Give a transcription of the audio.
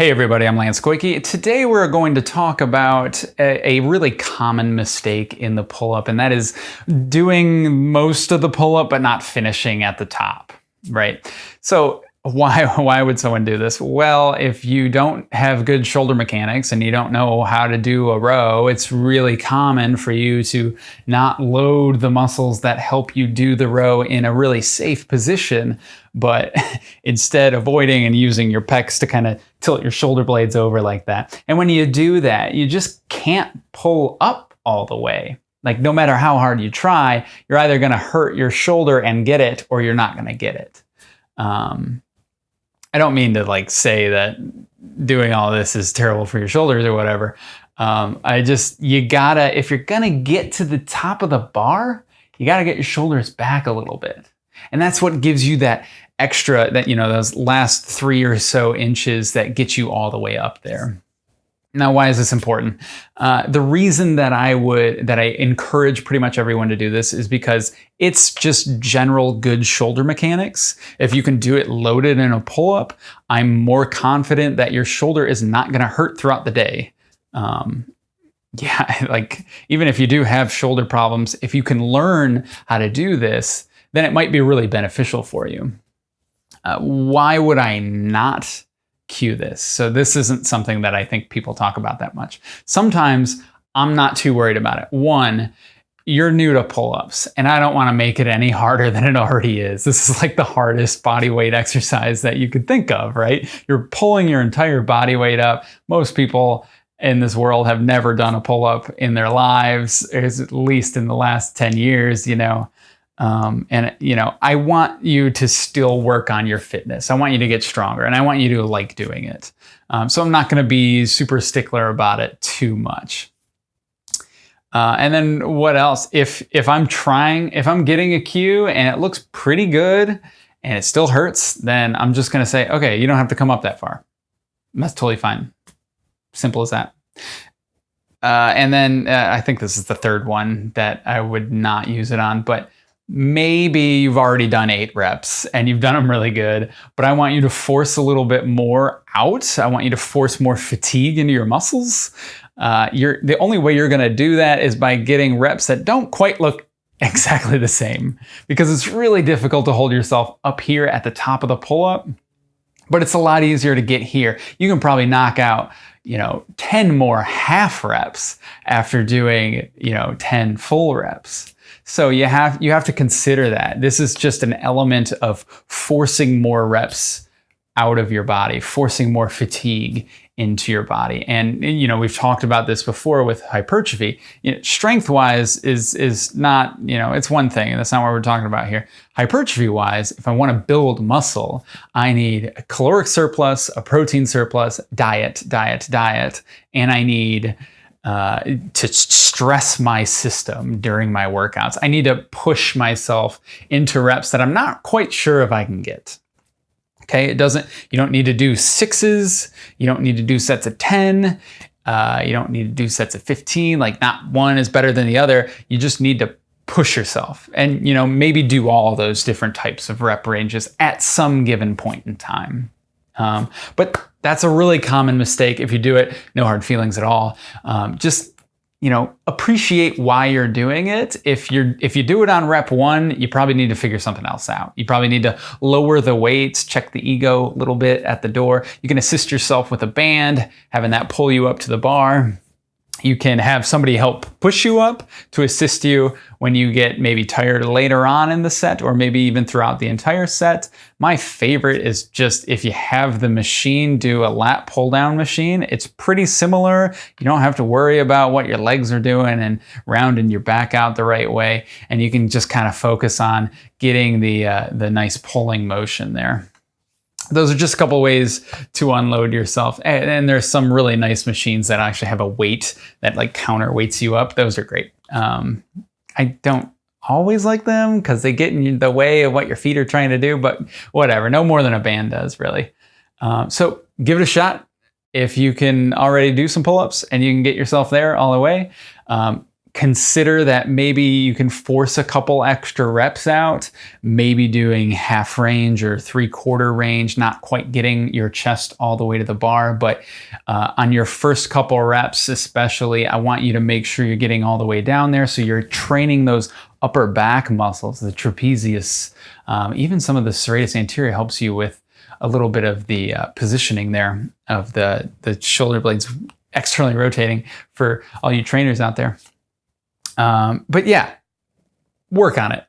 Hey everybody, I'm Lance Koike. Today we're going to talk about a, a really common mistake in the pull-up, and that is doing most of the pull-up but not finishing at the top, right? So why, why would someone do this? Well, if you don't have good shoulder mechanics and you don't know how to do a row, it's really common for you to not load the muscles that help you do the row in a really safe position, but instead avoiding and using your pecs to kind of tilt your shoulder blades over like that. And when you do that, you just can't pull up all the way. Like no matter how hard you try, you're either going to hurt your shoulder and get it, or you're not going to get it. Um, I don't mean to like say that doing all this is terrible for your shoulders or whatever. Um, I just, you gotta, if you're gonna get to the top of the bar, you gotta get your shoulders back a little bit. And that's what gives you that extra, that, you know, those last three or so inches that get you all the way up there. Now, why is this important? Uh, the reason that I would, that I encourage pretty much everyone to do this is because it's just general good shoulder mechanics. If you can do it loaded in a pull-up, I'm more confident that your shoulder is not gonna hurt throughout the day. Um, yeah, like even if you do have shoulder problems, if you can learn how to do this, then it might be really beneficial for you. Uh, why would I not cue this. So this isn't something that I think people talk about that much. Sometimes I'm not too worried about it. One, you're new to pull-ups and I don't want to make it any harder than it already is. This is like the hardest body weight exercise that you could think of, right? You're pulling your entire body weight up. Most people in this world have never done a pull-up in their lives, at least in the last 10 years, you know. Um, and you know, I want you to still work on your fitness. I want you to get stronger and I want you to like doing it. Um, so I'm not going to be super stickler about it too much. Uh, and then what else? If if I'm trying, if I'm getting a cue and it looks pretty good and it still hurts, then I'm just going to say, okay, you don't have to come up that far. That's totally fine. Simple as that. Uh, and then uh, I think this is the third one that I would not use it on, but maybe you've already done eight reps and you've done them really good, but I want you to force a little bit more out. I want you to force more fatigue into your muscles. Uh, you're, the only way you're going to do that is by getting reps that don't quite look exactly the same because it's really difficult to hold yourself up here at the top of the pull-up, but it's a lot easier to get here. You can probably knock out you know 10 more half reps after doing you know 10 full reps so you have you have to consider that. This is just an element of forcing more reps out of your body, forcing more fatigue into your body. And you know, we've talked about this before with hypertrophy. You know, strength-wise is is not, you know, it's one thing, and that's not what we're talking about here. Hypertrophy-wise, if I want to build muscle, I need a caloric surplus, a protein surplus, diet, diet, diet, and I need uh, to stress my system during my workouts. I need to push myself into reps that I'm not quite sure if I can get. Okay, it doesn't, you don't need to do sixes, you don't need to do sets of 10, uh, you don't need to do sets of 15, like not one is better than the other. You just need to push yourself and, you know, maybe do all those different types of rep ranges at some given point in time. Um, but that's a really common mistake. If you do it, no hard feelings at all. Um, just you know, appreciate why you're doing it. If you're if you do it on rep one, you probably need to figure something else out. You probably need to lower the weights, check the ego a little bit at the door. You can assist yourself with a band, having that pull you up to the bar. You can have somebody help push you up to assist you when you get maybe tired later on in the set or maybe even throughout the entire set. My favorite is just if you have the machine do a lat pull down machine, it's pretty similar. You don't have to worry about what your legs are doing and rounding your back out the right way. And you can just kind of focus on getting the, uh, the nice pulling motion there those are just a couple ways to unload yourself. And, and, there's some really nice machines that actually have a weight that like counterweights you up. Those are great. Um, I don't always like them because they get in the way of what your feet are trying to do, but whatever, no more than a band does really. Um, so give it a shot. If you can already do some pull-ups and you can get yourself there all the way, um, consider that maybe you can force a couple extra reps out, maybe doing half range or three quarter range, not quite getting your chest all the way to the bar. But uh, on your first couple reps, especially, I want you to make sure you're getting all the way down there. So you're training those upper back muscles, the trapezius, um, even some of the serratus anterior helps you with a little bit of the uh, positioning there of the, the shoulder blades externally rotating for all you trainers out there. Um, but yeah, work on it.